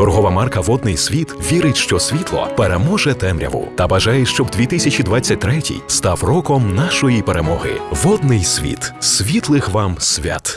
Торгова марка Водний світ вірить, що світло переможе темряву та бажає, щоб 2023 став роком нашої перемоги. Водний світ світлих вам свят.